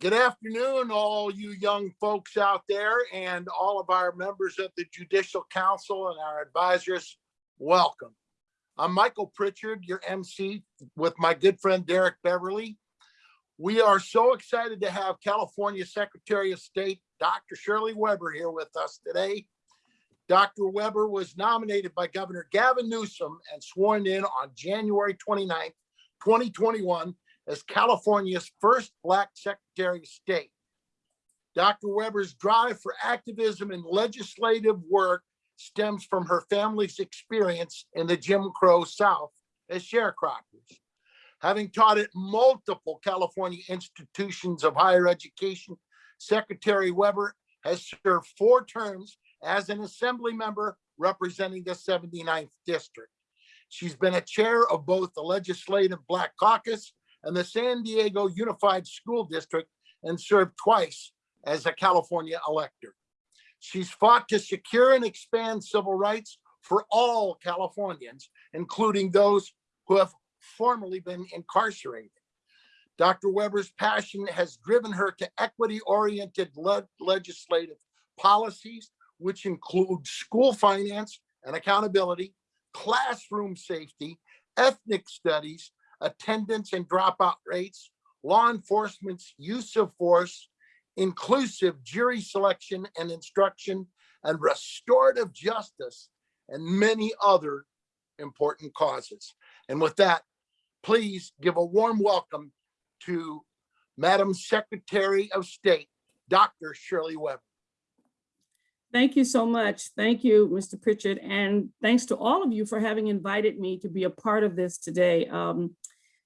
Good afternoon, all you young folks out there and all of our members of the Judicial Council and our advisors. Welcome. I'm Michael Pritchard, your MC, with my good friend Derek Beverly. We are so excited to have California Secretary of State, Dr. Shirley Weber here with us today. Dr. Weber was nominated by Governor Gavin Newsom and sworn in on January 29th, 2021 as California's first Black Secretary of State. Dr. Weber's drive for activism and legislative work stems from her family's experience in the Jim Crow South as sharecroppers. Having taught at multiple California institutions of higher education, Secretary Weber has served four terms as an assembly member representing the 79th district. She's been a chair of both the Legislative Black Caucus and the San Diego Unified School District and served twice as a California elector. She's fought to secure and expand civil rights for all Californians, including those who have formerly been incarcerated. Dr. Weber's passion has driven her to equity-oriented le legislative policies, which include school finance and accountability, classroom safety, ethnic studies, attendance and dropout rates, law enforcement's use of force, inclusive jury selection and instruction, and restorative justice, and many other important causes. And with that, please give a warm welcome to Madam Secretary of State, Dr. Shirley Weber. Thank you so much. Thank you, Mr. Pritchett. and thanks to all of you for having invited me to be a part of this today. Um,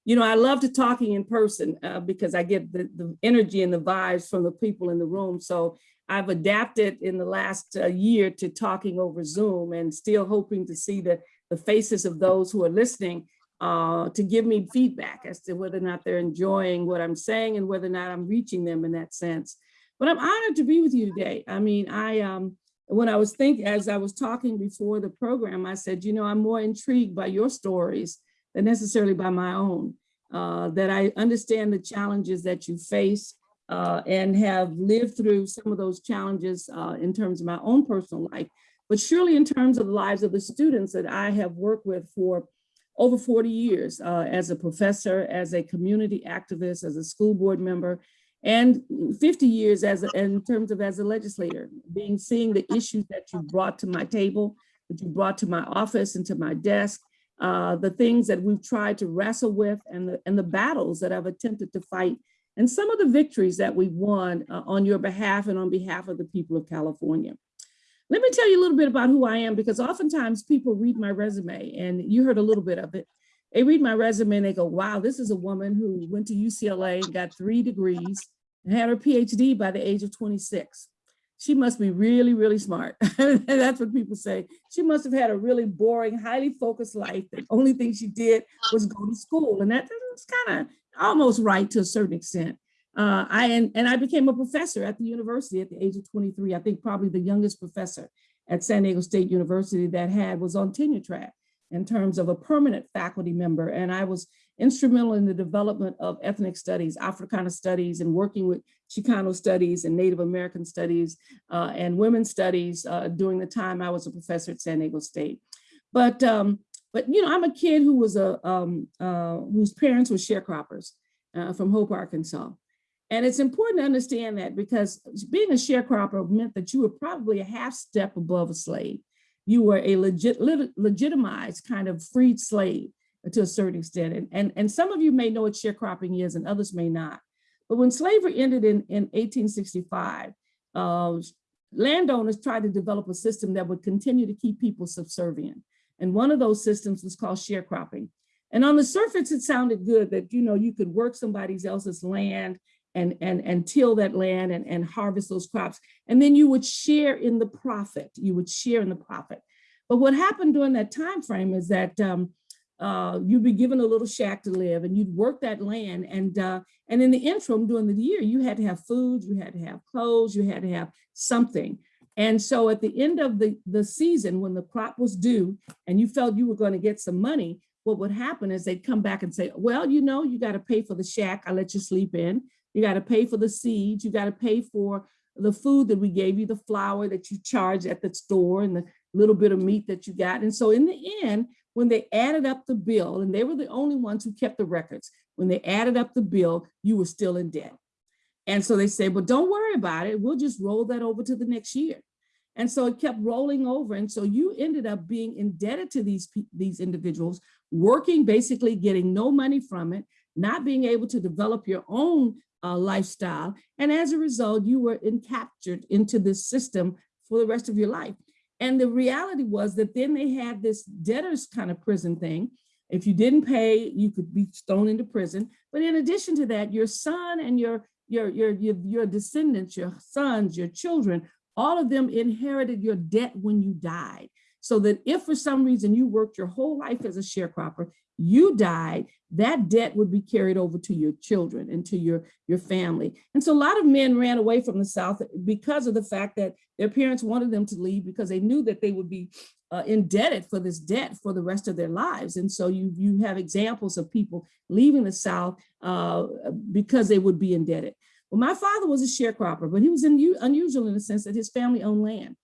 you know, I love to talking in person uh, because I get the, the energy and the vibes from the people in the room. So I've adapted in the last uh, year to talking over Zoom and still hoping to see the, the faces of those who are listening uh, to give me feedback as to whether or not they're enjoying what I'm saying and whether or not I'm reaching them in that sense. But I'm honored to be with you today. I mean, I um, when I was thinking, as I was talking before the program, I said, you know, I'm more intrigued by your stories than necessarily by my own, uh, that I understand the challenges that you face uh, and have lived through some of those challenges uh, in terms of my own personal life, but surely in terms of the lives of the students that I have worked with for over 40 years uh, as a professor, as a community activist, as a school board member, and 50 years as a, in terms of as a legislator, being seeing the issues that you brought to my table, that you brought to my office and to my desk, uh, the things that we've tried to wrestle with and the, and the battles that I've attempted to fight and some of the victories that we've won uh, on your behalf and on behalf of the people of California. Let me tell you a little bit about who I am because oftentimes people read my resume and you heard a little bit of it. They read my resume and they go, wow, this is a woman who went to UCLA got three degrees and had her PhD by the age of 26 she must be really, really smart. that's what people say. She must have had a really boring, highly focused life. The only thing she did was go to school. And that, that's kind of almost right to a certain extent. Uh, I and, and I became a professor at the university at the age of 23. I think probably the youngest professor at San Diego State University that had was on tenure track in terms of a permanent faculty member. And I was instrumental in the development of ethnic studies, Africana studies, and working with Chicano studies and Native American studies uh, and women's studies uh, during the time I was a professor at San Diego State. But, um, but you know, I'm a kid who was a, um, uh, whose parents were sharecroppers uh, from Hope, Arkansas. And it's important to understand that because being a sharecropper meant that you were probably a half step above a slave. You were a legit, legitimized kind of freed slave to a certain extent. And, and, and some of you may know what sharecropping is and others may not. But when slavery ended in, in 1865, uh, landowners tried to develop a system that would continue to keep people subservient. And one of those systems was called sharecropping. And on the surface, it sounded good that, you know, you could work somebody else's land and, and, and till that land and, and harvest those crops. And then you would share in the profit. You would share in the profit. But what happened during that time frame is that um, uh, you'd be given a little shack to live and you'd work that land. And, uh, and in the interim during the year, you had to have food, you had to have clothes, you had to have something. And so at the end of the, the season, when the crop was due and you felt you were going to get some money, what would happen is they'd come back and say, well, you know, you got to pay for the shack I let you sleep in. You got to pay for the seeds. You got to pay for the food that we gave you, the flour that you charged at the store and the little bit of meat that you got. And so in the end, when they added up the bill, and they were the only ones who kept the records, when they added up the bill, you were still in debt. And so they said, well, don't worry about it. We'll just roll that over to the next year. And so it kept rolling over. And so you ended up being indebted to these, these individuals, working, basically getting no money from it, not being able to develop your own uh, lifestyle. And as a result, you were encaptured into this system for the rest of your life. And the reality was that then they had this debtors kind of prison thing. If you didn't pay, you could be thrown into prison. But in addition to that, your son and your your your your, your descendants, your sons, your children, all of them inherited your debt when you died. So that if for some reason you worked your whole life as a sharecropper, you died, that debt would be carried over to your children and to your, your family. And so a lot of men ran away from the South because of the fact that their parents wanted them to leave because they knew that they would be uh, indebted for this debt for the rest of their lives. And so you, you have examples of people leaving the South uh, because they would be indebted. Well, my father was a sharecropper, but he was in, unusual in the sense that his family owned land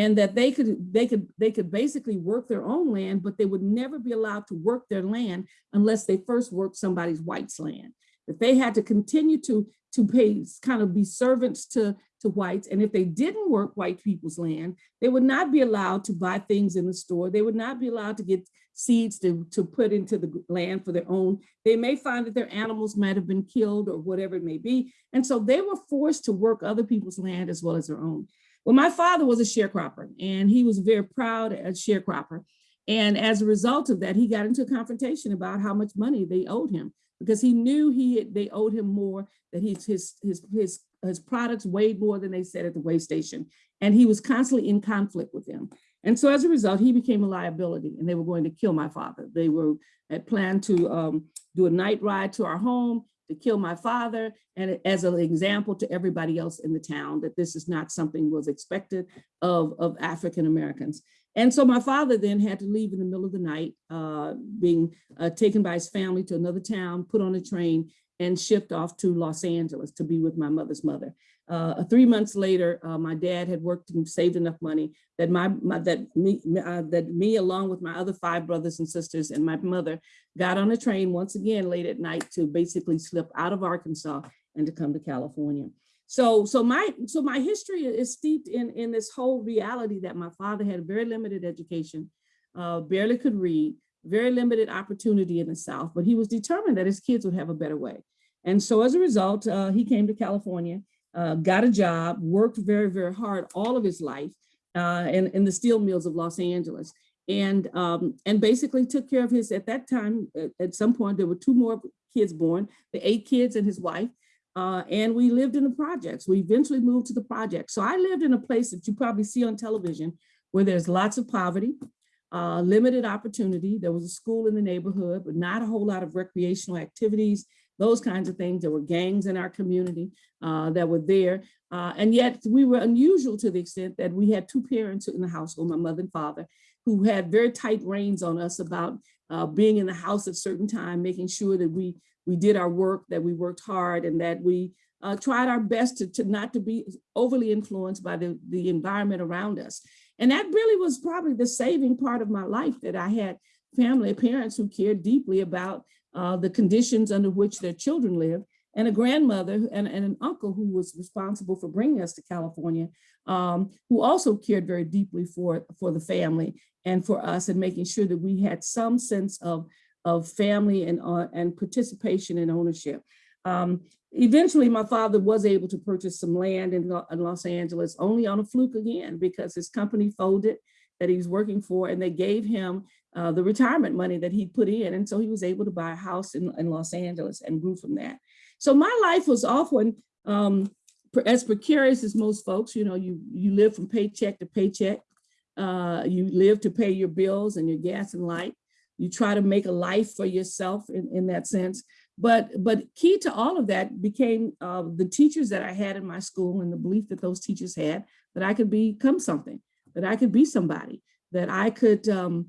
and that they could they could they could basically work their own land but they would never be allowed to work their land unless they first worked somebody's white's land. That they had to continue to to pay kind of be servants to to whites and if they didn't work white people's land they would not be allowed to buy things in the store. They would not be allowed to get seeds to, to put into the land for their own. They may find that their animals might have been killed or whatever it may be and so they were forced to work other people's land as well as their own well, my father was a sharecropper and he was very proud as sharecropper. And as a result of that, he got into a confrontation about how much money they owed him because he knew he had, they owed him more, that his, his, his, his, his products weighed more than they said at the weigh station. And he was constantly in conflict with them. And so as a result, he became a liability and they were going to kill my father. They were had planned to um, do a night ride to our home to kill my father and as an example to everybody else in the town that this is not something was expected of, of African Americans. And so my father then had to leave in the middle of the night, uh, being uh, taken by his family to another town, put on a train and shipped off to Los Angeles to be with my mother's mother. Uh, three months later, uh, my dad had worked and saved enough money that my, my that me uh, that me along with my other five brothers and sisters and my mother got on a train once again late at night to basically slip out of Arkansas and to come to California. So so my so my history is steeped in in this whole reality that my father had very limited education, uh, barely could read, very limited opportunity in the South, but he was determined that his kids would have a better way. And so as a result, uh, he came to California uh, got a job, worked very, very hard all of his life uh, in, in the steel mills of Los Angeles. And, um, and basically took care of his, at that time, at, at, some point, there were two more kids born, the eight kids and his wife. Uh, and we lived in the projects. We eventually moved to the project. So I lived in a place that you probably see on television where there's lots of poverty, uh, limited opportunity. There was a school in the neighborhood, but not a whole lot of recreational activities those kinds of things. There were gangs in our community uh, that were there. Uh, and yet we were unusual to the extent that we had two parents in the household, my mother and father, who had very tight reins on us about uh, being in the house at certain time, making sure that we we did our work, that we worked hard and that we uh, tried our best to, to not to be overly influenced by the, the environment around us. And that really was probably the saving part of my life that I had family, parents who cared deeply about uh, the conditions under which their children lived, and a grandmother and, and, an uncle who was responsible for bringing us to California, um, who also cared very deeply for, for the family and for us and making sure that we had some sense of, of family and, uh, and participation and ownership. Um, eventually, my father was able to purchase some land in, in Los Angeles, only on a fluke again, because his company folded that he was working for, and they gave him uh, the retirement money that he put in. And so he was able to buy a house in, in Los Angeles and grew from that. So my life was often um, as precarious as most folks, you know, you, you live from paycheck to paycheck. Uh, you live to pay your bills and your gas and light. You try to make a life for yourself in, in that sense. But, but key to all of that became uh, the teachers that I had in my school and the belief that those teachers had that I could become something, that I could be somebody, that I could um,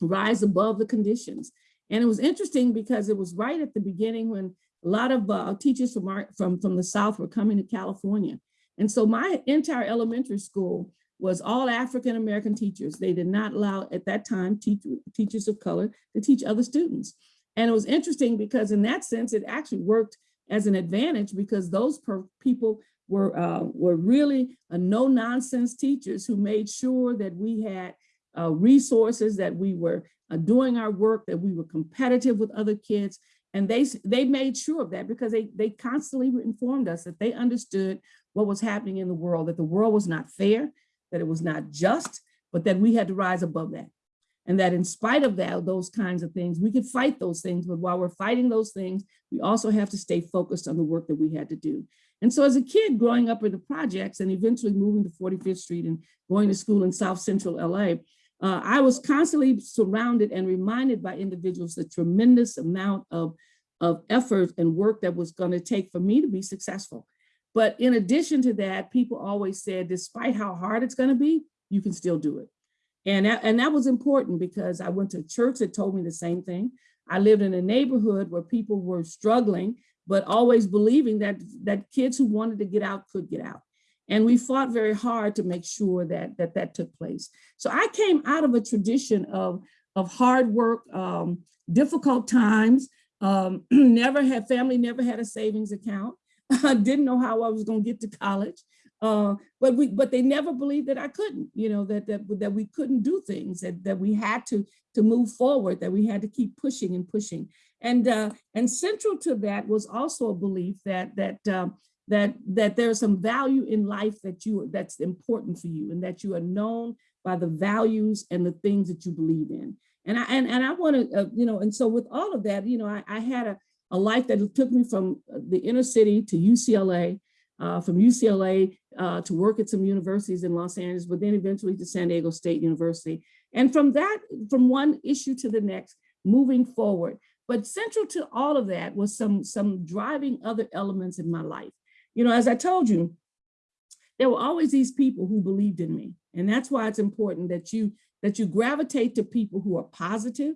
rise above the conditions. And it was interesting because it was right at the beginning when a lot of uh, teachers from our, from, from the South were coming to California. And so my entire elementary school was all African-American teachers. They did not allow, at that time, teach, teachers of color to teach other students. And it was interesting because in that sense, it actually worked as an advantage because those people were, uh, were really a no nonsense teachers who made sure that we had uh, resources, that we were uh, doing our work, that we were competitive with other kids. And they, they made sure of that because they, they constantly informed us that they understood what was happening in the world, that the world was not fair, that it was not just, but that we had to rise above that. And that in spite of that, those kinds of things, we could fight those things, but while we're fighting those things, we also have to stay focused on the work that we had to do. And so as a kid growing up in the projects and eventually moving to 45th Street and going to school in South Central LA, uh, I was constantly surrounded and reminded by individuals the tremendous amount of, of effort and work that was gonna take for me to be successful. But in addition to that, people always said, despite how hard it's gonna be, you can still do it. And that, and that was important because I went to church that told me the same thing. I lived in a neighborhood where people were struggling, but always believing that, that kids who wanted to get out could get out. And we fought very hard to make sure that that, that took place. So I came out of a tradition of, of hard work, um, difficult times, um, never had, family never had a savings account. I didn't know how I was gonna get to college. Uh, but we, but they never believed that I couldn't, you know, that that that we couldn't do things, that that we had to to move forward, that we had to keep pushing and pushing, and uh, and central to that was also a belief that that um, that that there's some value in life that you that's important for you, and that you are known by the values and the things that you believe in. And I and and I want to, uh, you know, and so with all of that, you know, I, I had a a life that took me from the inner city to UCLA, uh, from UCLA uh, to work at some universities in Los Angeles, but then eventually to San Diego State University. And from that, from one issue to the next, moving forward. But central to all of that was some, some driving other elements in my life. You know, as I told you, there were always these people who believed in me. And that's why it's important that you, that you gravitate to people who are positive,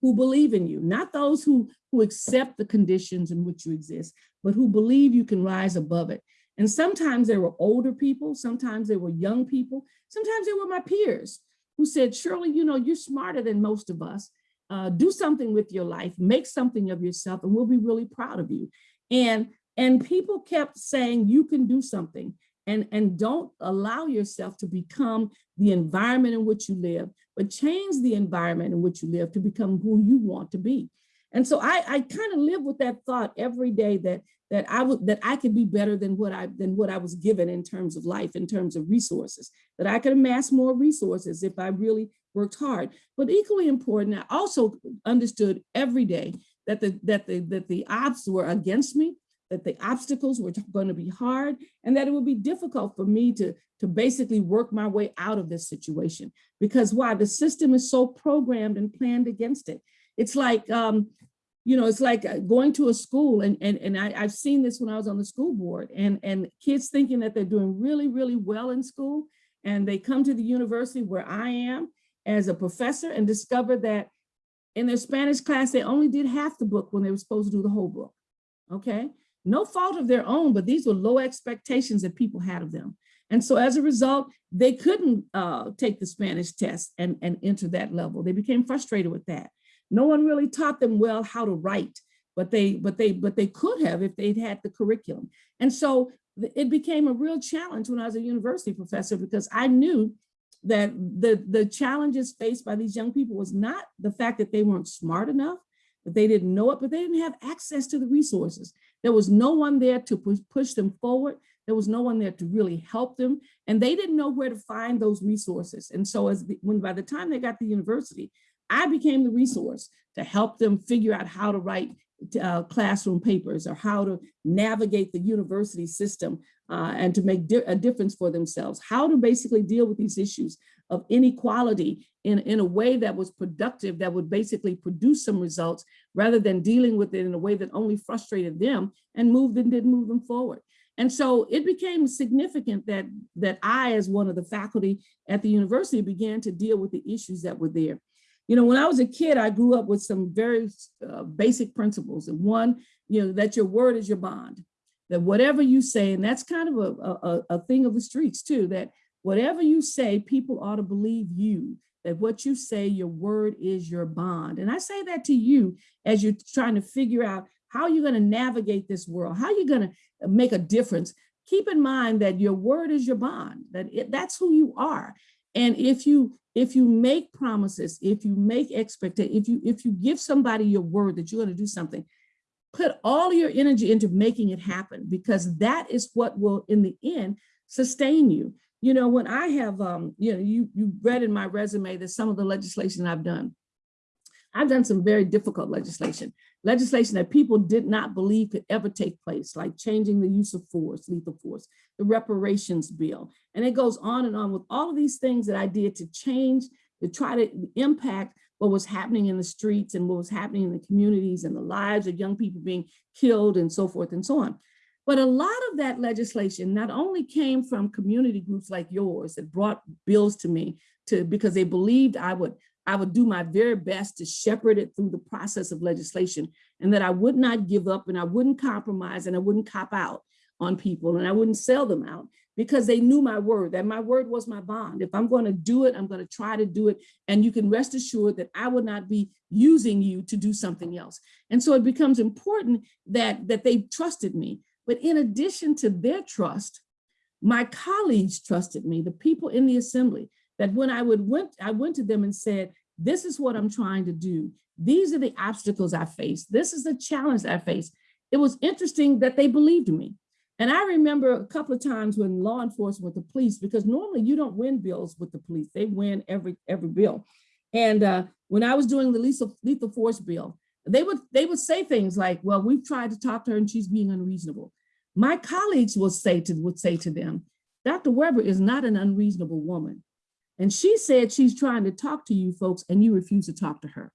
who believe in you, not those who, who accept the conditions in which you exist, but who believe you can rise above it. And sometimes there were older people, sometimes they were young people, sometimes they were my peers who said, Shirley, you know, you're smarter than most of us. Uh, do something with your life, make something of yourself, and we'll be really proud of you. And, and people kept saying, you can do something and, and don't allow yourself to become the environment in which you live, but change the environment in which you live to become who you want to be. And so I, I kind of live with that thought every day that that I would that I could be better than what I than what I was given in terms of life, in terms of resources, that I could amass more resources if I really worked hard. But equally important, I also understood every day that the that the that the odds were against me, that the obstacles were going to be hard, and that it would be difficult for me to to basically work my way out of this situation. Because why? The system is so programmed and planned against it. It's like, um, you know, it's like uh, going to a school and, and, and I, I've seen this when I was on the school board and, and kids thinking that they're doing really, really well in school. And they come to the university where I am as a professor and discover that in their Spanish class, they only did half the book when they were supposed to do the whole book. Okay. No fault of their own, but these were low expectations that people had of them. And so as a result, they couldn't uh, take the Spanish test and, and enter that level. They became frustrated with that. No one really taught them well how to write, but they but they but they could have if they'd had the curriculum. And so it became a real challenge when I was a university professor because I knew that the the challenges faced by these young people was not the fact that they weren't smart enough, that they didn't know it, but they didn't have access to the resources. There was no one there to push, them forward. There was no one there to really help them. And they didn't know where to find those resources. And so as the, when by the time they got to university, I became the resource to help them figure out how to write uh, classroom papers or how to navigate the university system uh, and to make di a difference for themselves, how to basically deal with these issues of inequality in, in a way that was productive, that would basically produce some results rather than dealing with it in a way that only frustrated them and moved and didn't move them forward. And so it became significant that, that I, as one of the faculty at the university, began to deal with the issues that were there. You know, when I was a kid, I grew up with some very uh, basic principles. And one, you know, that your word is your bond. That whatever you say, and that's kind of a, a, a- a thing of the streets too, that whatever you say, people ought to believe you. That what you say, your word is your bond. And I say that to you as you're trying to figure out how you're going to navigate this world, how you're going to make a difference. Keep in mind that your word is your bond, that it, that's who you are. And if you if you make promises, if you make expectations, if you if you give somebody your word that you're going to do something, put all your energy into making it happen because that is what will in the end sustain you. You know, when I have um, you know, you you read in my resume that some of the legislation I've done. I've done some very difficult legislation, legislation that people did not believe could ever take place, like changing the use of force, lethal force, the reparations bill. And it goes on and on with all of these things that I did to change, to try to impact what was happening in the streets and what was happening in the communities and the lives of young people being killed and so forth and so on. But a lot of that legislation not only came from community groups like yours that brought bills to me to because they believed I would I would do my very best to shepherd it through the process of legislation and that I would not give up and I wouldn't compromise and I wouldn't cop out on people and I wouldn't sell them out because they knew my word, that my word was my bond. If I'm going to do it, I'm going to try to do it. And you can rest assured that I would not be using you to do something else. And so it becomes important that, that they trusted me. But in addition to their trust, my colleagues trusted me, the people in the assembly, that when I would went, I went to them and said, this is what I'm trying to do. These are the obstacles I face. This is the challenge I face. It was interesting that they believed me. And I remember a couple of times when law enforcement with the police, because normally you don't win bills with the police, they win every every bill. And uh, when I was doing the lethal, lethal force bill, they would they would say things like, well, we've tried to talk to her and she's being unreasonable. My colleagues would say to would say to them, Dr. Weber is not an unreasonable woman. And she said she's trying to talk to you folks and you refuse to talk to her.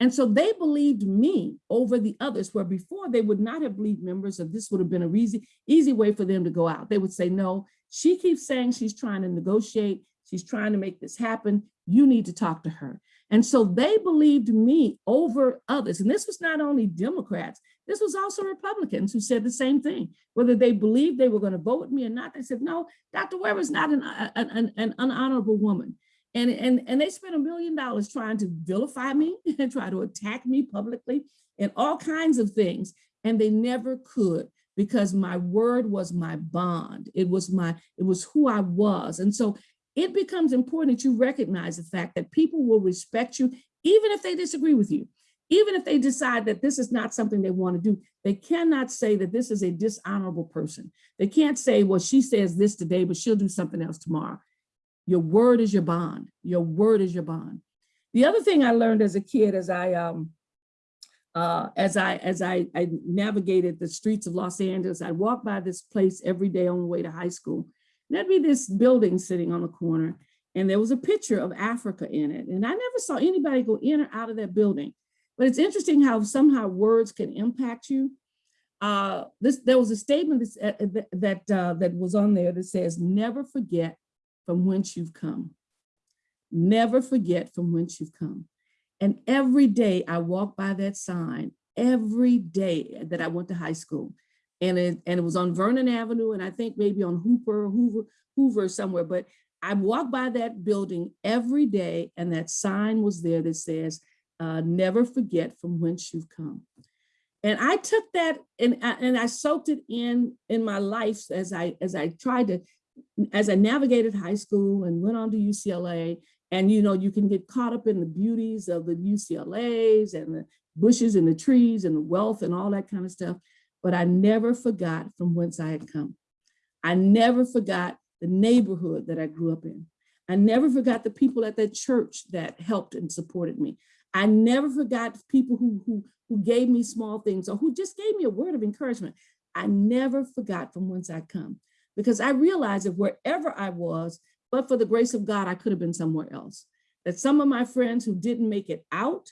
And so they believed me over the others, where before they would not have believed members of this would have been a easy, easy way for them to go out. They would say, no, she keeps saying she's trying to negotiate. She's trying to make this happen. You need to talk to her. And so they believed me over others. And this was not only Democrats, this was also Republicans who said the same thing. Whether they believed they were going to vote with me or not, they said, no, Dr. Weber is not an, uh, uh, an, an, an unhonorable woman. And, and, and they spent a million dollars trying to vilify me and try to attack me publicly and all kinds of things. And they never could because my word was my bond. It was my, it was who I was. And so it becomes important that you recognize the fact that people will respect you, even if they disagree with you. Even if they decide that this is not something they want to do, they cannot say that this is a dishonorable person. They can't say, well, she says this today, but she'll do something else tomorrow. Your word is your bond. Your word is your bond. The other thing I learned as a kid, as I um, uh, as I as I, I navigated the streets of Los Angeles, I walked by this place every day on the way to high school. There'd be this building sitting on the corner, and there was a picture of Africa in it. And I never saw anybody go in or out of that building. But it's interesting how somehow words can impact you. Uh, this there was a statement that that uh, that was on there that says, "Never forget from whence you've come. Never forget from whence you've come. And every day I walk by that sign, every day that I went to high school. And it, and it was on Vernon Avenue, and I think maybe on Hooper, Hoover, Hoover somewhere, but I walked by that building every day, and that sign was there that says, uh, never forget from whence you've come. And I took that and, and I soaked it in in my life as I as I tried to as I navigated high school and went on to UCLA, and you know, you can get caught up in the beauties of the UCLAs and the bushes and the trees and the wealth and all that kind of stuff. But I never forgot from whence I had come. I never forgot the neighborhood that I grew up in. I never forgot the people at that church that helped and supported me. I never forgot people who, who, who gave me small things or who just gave me a word of encouragement. I never forgot from whence I come because I realized that wherever I was, but for the grace of God, I could have been somewhere else. That some of my friends who didn't make it out,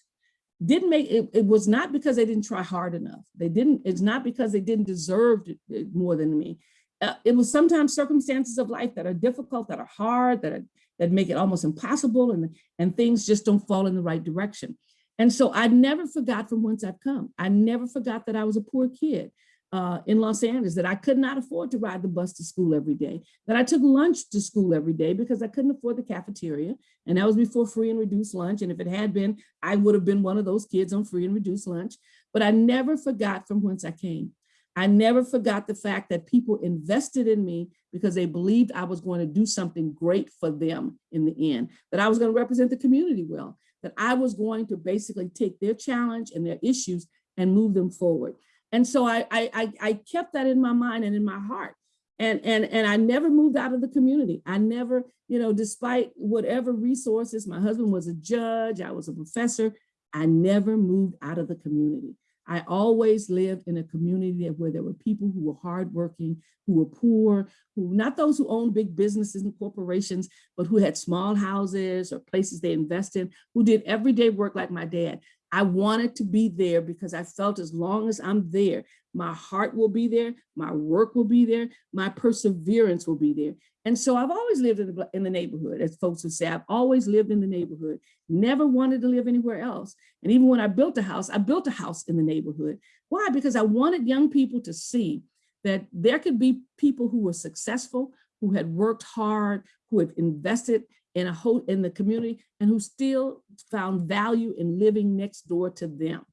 didn't make it, it was not because they didn't try hard enough. They didn't, it's not because they didn't deserve it more than me. Uh, it was sometimes circumstances of life that are difficult, that are hard, that are, that make it almost impossible and, and things just don't fall in the right direction. And so I never forgot from whence I've come. I never forgot that I was a poor kid uh, in Los Angeles, that I could not afford to ride the bus to school every day, that I took lunch to school every day because I couldn't afford the cafeteria. And that was before free and reduced lunch. And if it had been, I would have been one of those kids on free and reduced lunch. But I never forgot from whence I came. I never forgot the fact that people invested in me because they believed I was going to do something great for them in the end, that I was going to represent the community well, that I was going to basically take their challenge and their issues and move them forward. And so I, I, I, kept that in my mind and in my heart. And, and, and I never moved out of the community. I never, you know, despite whatever resources, my husband was a judge, I was a professor, I never moved out of the community. I always lived in a community where there were people who were hardworking, who were poor, who not those who owned big businesses and corporations, but who had small houses or places they invested, who did everyday work like my dad. I wanted to be there because I felt as long as I'm there, my heart will be there, my work will be there, my perseverance will be there. And so I've always lived in the, in the neighborhood, as folks would say, I've always lived in the neighborhood, never wanted to live anywhere else. And even when I built a house, I built a house in the neighborhood. Why? Because I wanted young people to see that there could be people who were successful, who had worked hard, who had invested in a whole in the community and who still found value in living next door to them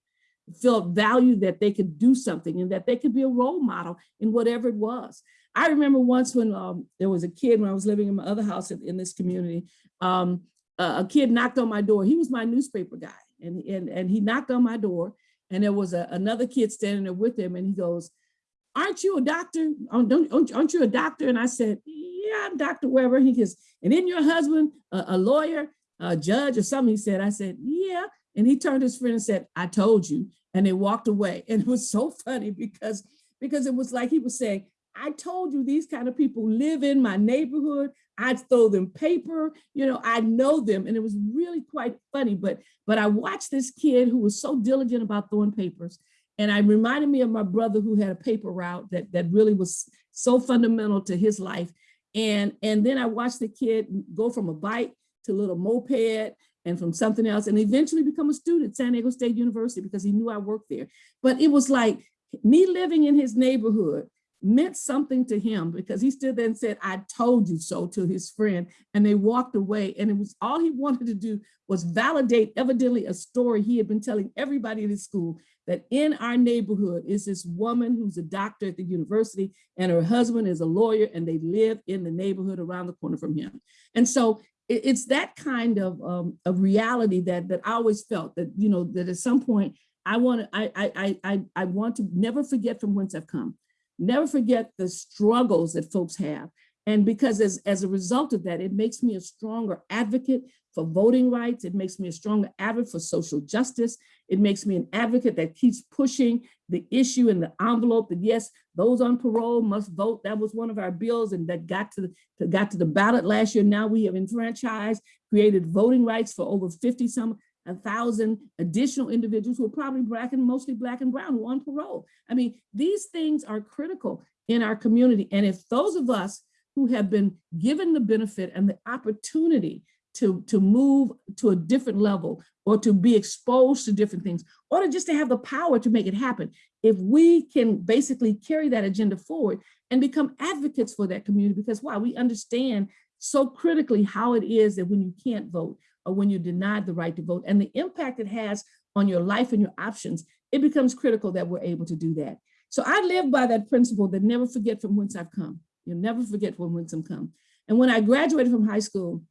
felt value that they could do something and that they could be a role model in whatever it was. I remember once when um, there was a kid when I was living in my other house in, in this community, um, a, a kid knocked on my door. He was my newspaper guy and, and, and he knocked on my door and there was a, another kid standing there with him and he goes, aren't you a doctor? Aren't, aren't you a doctor? And I said, yeah, I'm Dr. Weber. He goes, and then your husband, a, a lawyer, a judge or something, he said, I said, yeah. And he turned to his friend and said, I told you. And they walked away. And it was so funny because, because it was like he was saying, I told you these kind of people live in my neighborhood. I'd throw them paper, you know, I know them. And it was really quite funny. But, but I watched this kid who was so diligent about throwing papers. And I reminded me of my brother who had a paper route that, that really was so fundamental to his life. And, and then I watched the kid go from a bike to a little moped and from something else and eventually become a student at San Diego State University because he knew I worked there. But it was like me living in his neighborhood meant something to him because he stood there and said, I told you so to his friend and they walked away. And it was all he wanted to do was validate evidently a story he had been telling everybody in his school that in our neighborhood is this woman who's a doctor at the university and her husband is a lawyer and they live in the neighborhood around the corner from him. And so it's that kind of, um, of reality that, that I always felt that, you know, that at some point I want to, I, I, I, I want to never forget from whence I've come never forget the struggles that folks have. And because as, as a result of that, it makes me a stronger advocate for voting rights. It makes me a stronger advocate for social justice. It makes me an advocate that keeps pushing the issue in the envelope that yes, those on parole must vote. That was one of our bills and that got to the, got to the ballot last year. Now we have enfranchised, created voting rights for over 50 some a thousand additional individuals who are probably black and mostly black and brown who are on parole. I mean, these things are critical in our community. And if those of us who have been given the benefit and the opportunity to, to move to a different level or to be exposed to different things, or to just to have the power to make it happen, if we can basically carry that agenda forward and become advocates for that community, because why? We understand so critically how it is that when you can't vote, or when you're denied the right to vote and the impact it has on your life and your options, it becomes critical that we're able to do that. So I live by that principle that never forget from whence I've come. You'll never forget from whence I've come. And when I graduated from high school,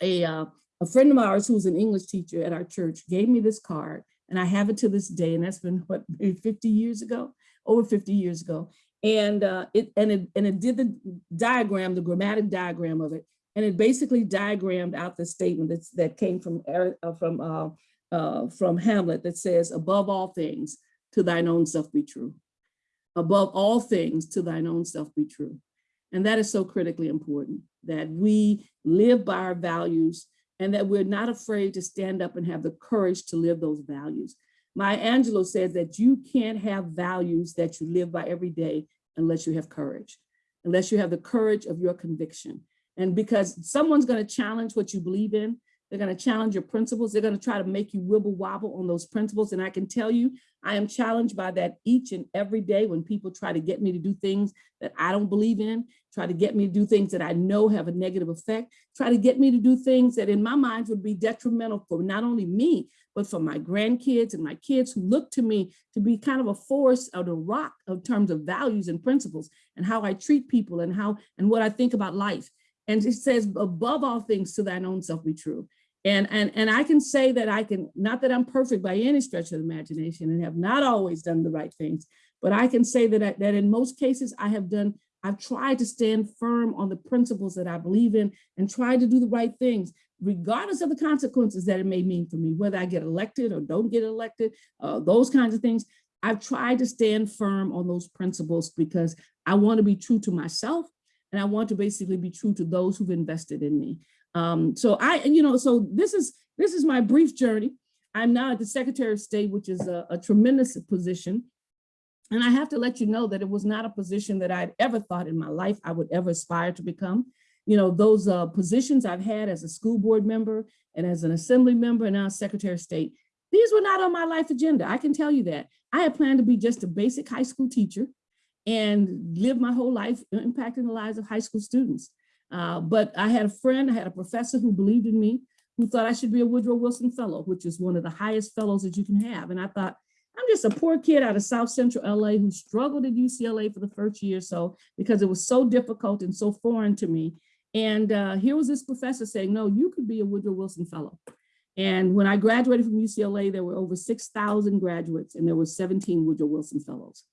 a, uh, a friend of ours who's an English teacher at our church gave me this card and I have it to this day. And that's been what, maybe 50 years ago, over 50 years ago. And uh, it and it and it did the diagram, the grammatic diagram of it. And it basically diagrammed out the statement that's, that came from, uh, from, uh, uh, from Hamlet that says, above all things, to thine own self be true. Above all things, to thine own self be true. And that is so critically important, that we live by our values and that we're not afraid to stand up and have the courage to live those values. Maya Angelou says that you can't have values that you live by every day unless you have courage, unless you have the courage of your conviction. And because someone's going to challenge what you believe in, They're going to challenge your principles. They're going to try to make you wibble wobble on those principles. And I can tell you, I am challenged by that each and every day when people try to get me to do things that I don't believe in, try to get me to do things that I know have a negative effect, try to get me to do things that in my mind would be detrimental for not only me, but for my grandkids and my kids who look to me to be kind of a force or the rock in terms of values and principles and how I treat people and how and what I think about life. And it says, above all things, to thine own self be true. And, and, and I can say that I can, not that I'm perfect by any stretch of the imagination and have not always done the right things, but I can say that, I, that in most cases I have done, I've tried to stand firm on the principles that I believe in and try to do the right things, regardless of the consequences that it may mean for me, whether I get elected or don't get elected, uh, those kinds of things. I've tried to stand firm on those principles because I want to be true to myself and I want to basically be true to those who've invested in me. Um, so I, you know, so this is this is my brief journey. I'm now at the Secretary of State, which is a, a tremendous position. And I have to let you know that it was not a position that I'd ever thought in my life I would ever aspire to become. You know, those uh, positions I've had as a school board member and as an assembly member and now Secretary of State, these were not on my life agenda. I can tell you that. I had planned to be just a basic high school teacher and live my whole life impacting the lives of high school students. Uh, but I had a friend, I had a professor who believed in me, who thought I should be a Woodrow Wilson Fellow, which is one of the highest fellows that you can have. And I thought, I'm just a poor kid out of South Central LA who struggled at UCLA for the first year or so because it was so difficult and so foreign to me. And uh, here was this professor saying, no, you could be a Woodrow Wilson Fellow. And when I graduated from UCLA, there were over 6,000 graduates and there were 17 Woodrow Wilson Fellows.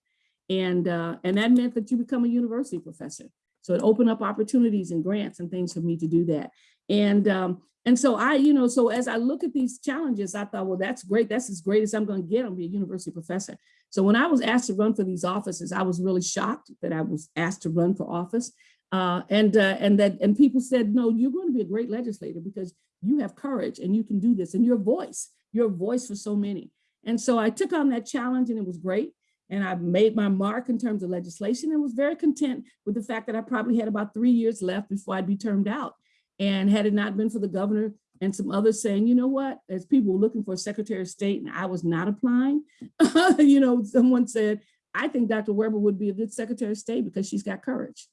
And, uh, and that meant that you become a university professor. So it opened up opportunities and grants and things for me to do that. And, um, and so I, you know, so as I look at these challenges, I thought, well, that's great. That's as great as I'm going to get. I'll be a university professor. So when I was asked to run for these offices, I was really shocked that I was asked to run for office. Uh, and uh, and that and people said, no, you're going to be a great legislator because you have courage and you can do this and your voice, your voice for so many. And so I took on that challenge and it was great. And I made my mark in terms of legislation and was very content with the fact that I probably had about three years left before I'd be termed out. And had it not been for the governor and some others saying, you know what, as people were looking for a secretary of state and I was not applying, you know, someone said, I think Dr. Weber would be a good secretary of state because she's got courage.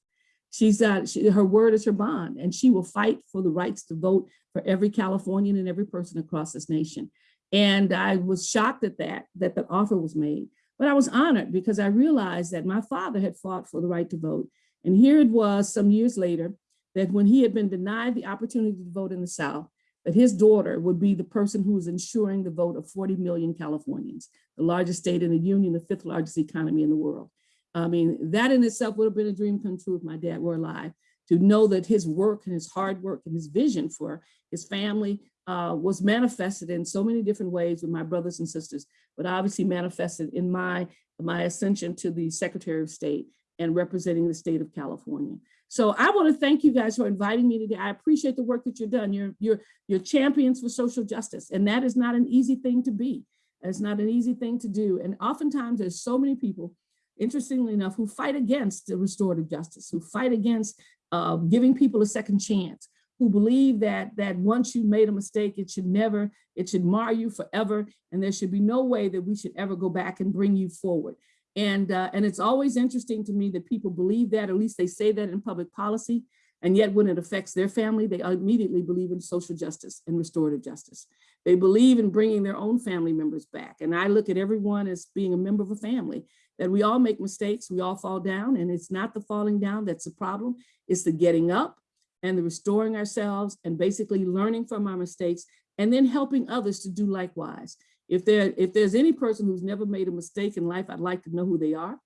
She's uh, she, her word is her bond and she will fight for the rights to vote for every Californian and every person across this nation. And I was shocked at that, that the offer was made. But I was honored because I realized that my father had fought for the right to vote. And here it was some years later that when he had been denied the opportunity to vote in the South, that his daughter would be the person who was ensuring the vote of 40 million Californians, the largest state in the union, the fifth largest economy in the world. I mean, that in itself would have been a dream come true if my dad were alive, to know that his work and his hard work and his vision for his family uh, was manifested in so many different ways with my brothers and sisters, but obviously manifested in my, my ascension to the Secretary of State and representing the state of California. So I want to thank you guys for inviting me today. I appreciate the work that you've done. You're, you're, you're champions for social justice, and that is not an easy thing to be. It's not an easy thing to do. And oftentimes there's so many people, interestingly enough, who fight against the restorative justice, who fight against uh, giving people a second chance, who believe that that once you made a mistake, it should never, it should mar you forever, and there should be no way that we should ever go back and bring you forward. And, uh, and it's always interesting to me that people believe that, at least they say that in public policy, and yet when it affects their family, they immediately believe in social justice and restorative justice. They believe in bringing their own family members back. And I look at everyone as being a member of a family, that we all make mistakes, we all fall down, and it's not the falling down that's the problem, it's the getting up and the restoring ourselves and basically learning from our mistakes and then helping others to do likewise. If there if there's any person who's never made a mistake in life, I'd like to know who they are.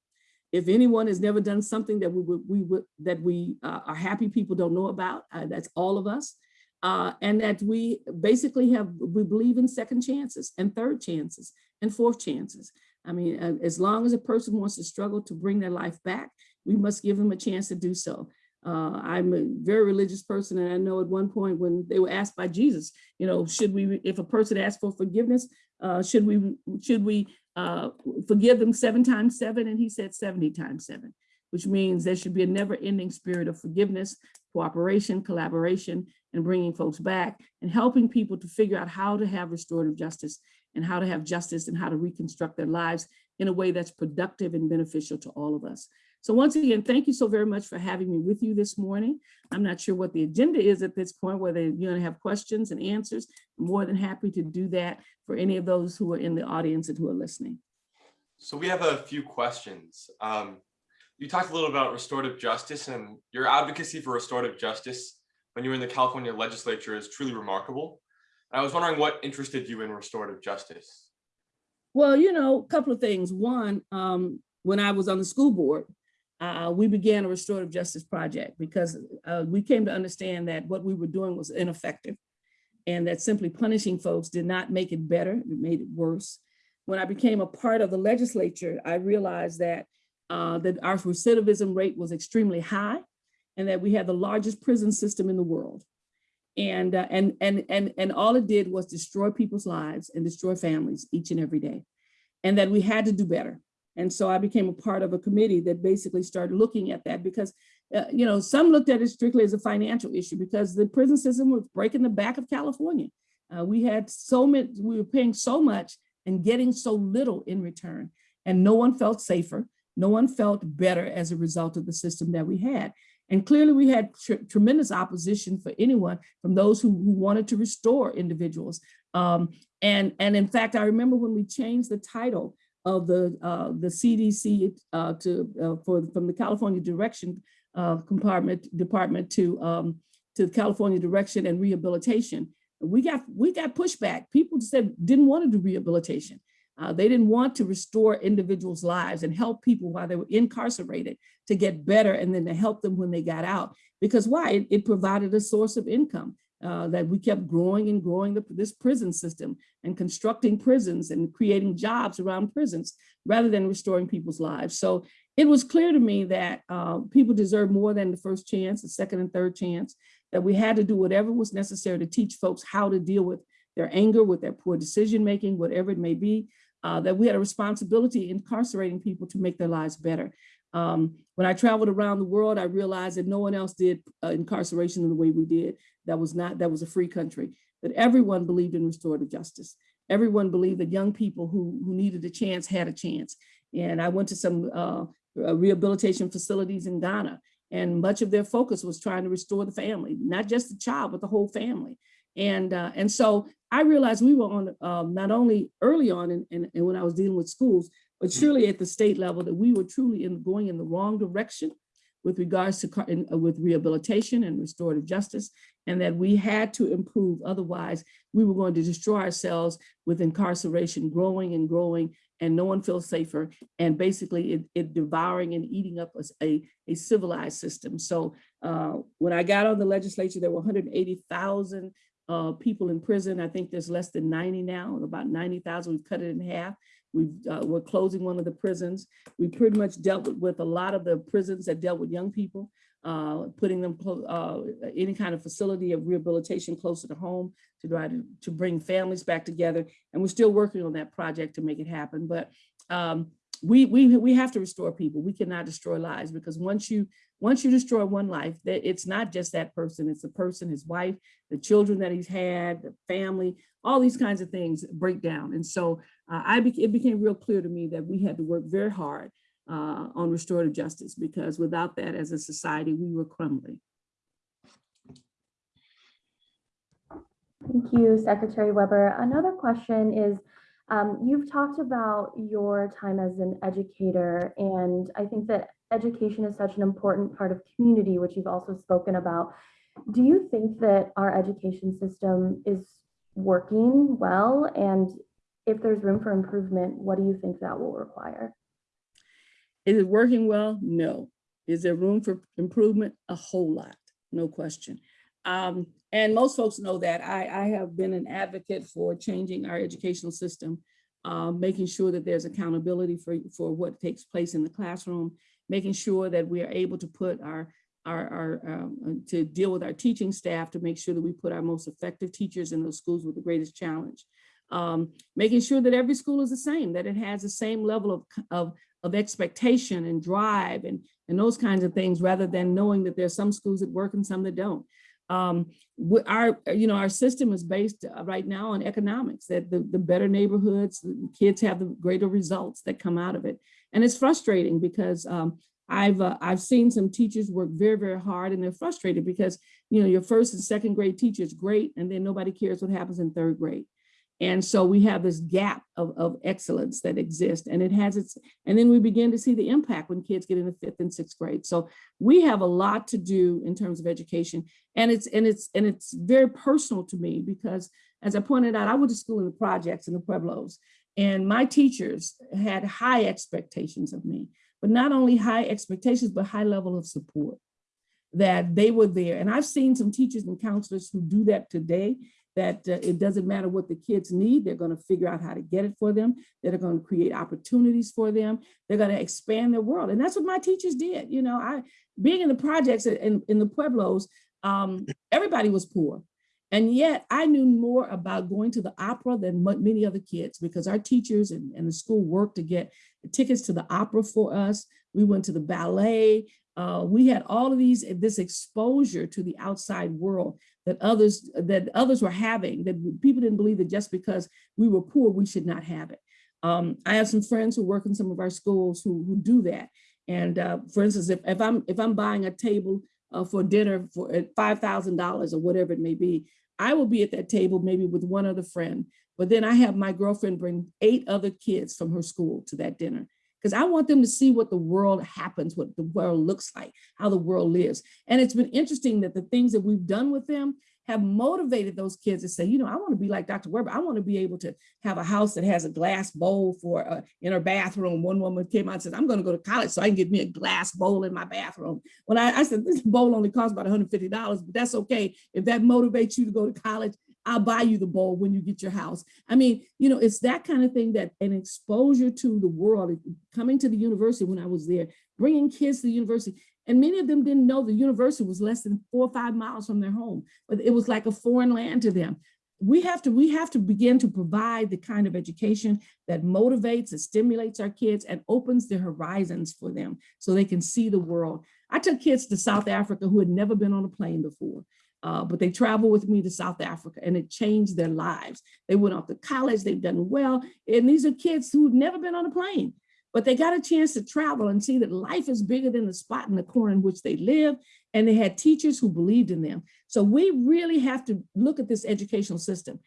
If anyone has never done something that we would we would that we uh, are happy people don't know about, uh, that's all of us. Uh, and that we basically have we believe in second chances and third chances and fourth chances. I mean, uh, as long as a person wants to struggle to bring their life back, we must give them a chance to do so. Uh, I'm a very religious person, and I know at one point when they were asked by Jesus, you know, should we, if a person asks for forgiveness, uh, should we, should we uh, forgive them seven times seven? And he said 70 times seven, which means there should be a never-ending spirit of forgiveness cooperation, collaboration, and bringing folks back and helping people to figure out how to have restorative justice and how to have justice and how to reconstruct their lives in a way that's productive and beneficial to all of us. So once again, thank you so very much for having me with you this morning. I'm not sure what the agenda is at this point, whether you're gonna have questions and answers. I'm more than happy to do that for any of those who are in the audience and who are listening. So we have a few questions. Um, you talked a little about restorative justice and your advocacy for restorative justice when you were in the California legislature is truly remarkable. I was wondering what interested you in restorative justice. Well, you know, a couple of things. One, um, when I was on the school board, uh, we began a restorative justice project because uh, we came to understand that what we were doing was ineffective and that simply punishing folks did not make it better, it made it worse. When I became a part of the legislature, I realized that, uh, that our recidivism rate was extremely high and that we had the largest prison system in the world. And, uh, and, and, and, and all it did was destroy people's lives and destroy families each and every day. And that we had to do better. And so I became a part of a committee that basically started looking at that because, uh, you know, some looked at it strictly as a financial issue because the prison system was breaking the back of California. Uh, we had so many, we were paying so much and getting so little in return. And no one felt safer. No one felt better as a result of the system that we had. And clearly we had tr tremendous opposition for anyone from those who, who wanted to restore individuals. Um, and, and in fact, I remember when we changed the title of the, uh, the CDC uh, to, uh, for, from the California Direction uh, Compartment Department to, um, to the California Direction and Rehabilitation, we got, we got pushback. People said, didn't want to do rehabilitation. Uh, they didn't want to restore individuals' lives and help people while they were incarcerated to get better and then to help them when they got out. Because why? It, it provided a source of income uh, that we kept growing and growing the, this prison system and constructing prisons and creating jobs around prisons rather than restoring people's lives. So it was clear to me that uh, people deserve more than the first chance, the second and third chance, that we had to do whatever was necessary to teach folks how to deal with their anger, with their poor decision-making, whatever it may be, uh, that we had a responsibility incarcerating people to make their lives better. Um, when I traveled around the world, I realized that no one else did uh, incarceration in the way we did. That was not, that was a free country, that everyone believed in restorative justice. Everyone believed that young people who, who needed a chance had a chance. And I went to some uh, rehabilitation facilities in Ghana, and much of their focus was trying to restore the family, not just the child, but the whole family. And, uh, and so I realized we were on um, not only early on and when I was dealing with schools, but surely at the state level that we were truly in going in the wrong direction with regards to in, uh, with rehabilitation and restorative justice, and that we had to improve. Otherwise, we were going to destroy ourselves with incarceration growing and growing, and no one feels safer, and basically it, it devouring and eating up a, a civilized system. So uh, when I got on the legislature, there were 180,000 uh, people in prison. I think there's less than 90 now, about 90,000. We've cut it in half. We've, uh, we're closing one of the prisons. We pretty much dealt with, with a lot of the prisons that dealt with young people, uh, putting them uh, any kind of facility of rehabilitation closer to home to try to, to bring families back together. And we're still working on that project to make it happen. But um, we, we, we have to restore people. We cannot destroy lives because once you once you destroy one life, that it's not just that person, it's the person, his wife, the children that he's had, the family, all these kinds of things break down. And so uh, I be it became real clear to me that we had to work very hard uh, on restorative justice because without that as a society, we were crumbling. Thank you, Secretary Weber. Another question is, um, you've talked about your time as an educator, and I think that education is such an important part of community, which you've also spoken about. Do you think that our education system is working well? And if there's room for improvement, what do you think that will require? Is it working well? No. Is there room for improvement? A whole lot, no question. Um, and most folks know that I, I have been an advocate for changing our educational system, uh, making sure that there's accountability for, for what takes place in the classroom, making sure that we are able to put our, our, our um, to deal with our teaching staff to make sure that we put our most effective teachers in those schools with the greatest challenge. Um, making sure that every school is the same, that it has the same level of, of, of expectation and drive and, and those kinds of things, rather than knowing that there's some schools that work and some that don't. Um, our, you know, our system is based uh, right now on economics, that the, the better neighborhoods, kids have the greater results that come out of it. And it's frustrating because um, I've, uh, I've seen some teachers work very, very hard and they're frustrated because, you know, your first and second grade teacher is great, and then nobody cares what happens in third grade. And so we have this gap of, of excellence that exists and it has its, and then we begin to see the impact when kids get into fifth and sixth grade. So we have a lot to do in terms of education. And it's, and it's, and it's very personal to me because as I pointed out, I went to school in the projects in the Pueblos and my teachers had high expectations of me, but not only high expectations, but high level of support that they were there. And I've seen some teachers and counselors who do that today that uh, it doesn't matter what the kids need, they're going to figure out how to get it for them. They're going to create opportunities for them. They're going to expand their world. And that's what my teachers did. You know, I being in the projects in, in the Pueblos, um, everybody was poor. And yet I knew more about going to the opera than many other kids because our teachers and, and the school worked to get tickets to the opera for us. We went to the ballet. Uh, we had all of these, this exposure to the outside world that others that others were having, that people didn't believe that just because we were poor, we should not have it. Um, I have some friends who work in some of our schools who, who do that. And uh, for instance, if, if I'm if I'm buying a table uh, for dinner for five thousand dollars or whatever it may be, I will be at that table maybe with one other friend. But then I have my girlfriend bring eight other kids from her school to that dinner because I want them to see what the world happens, what the world looks like, how the world lives. And it's been interesting that the things that we've done with them have motivated those kids to say, you know, I want to be like Dr. Weber. I want to be able to have a house that has a glass bowl for uh, in her bathroom. One woman came out and said, I'm going to go to college so I can get me a glass bowl in my bathroom. When I, I said, this bowl only costs about $150, but that's okay. If that motivates you to go to college, I'll buy you the bowl when you get your house. I mean, you know, it's that kind of thing that an exposure to the world, coming to the university when I was there, bringing kids to the university. And many of them didn't know the university was less than four or five miles from their home, but it was like a foreign land to them. We have to, we have to begin to provide the kind of education that motivates and stimulates our kids and opens the horizons for them so they can see the world. I took kids to South Africa who had never been on a plane before. Uh, but they traveled with me to South Africa and it changed their lives. They went off to college, they've done well. And these are kids who've never been on a plane, but they got a chance to travel and see that life is bigger than the spot in the corner in which they live. And they had teachers who believed in them. So we really have to look at this educational system.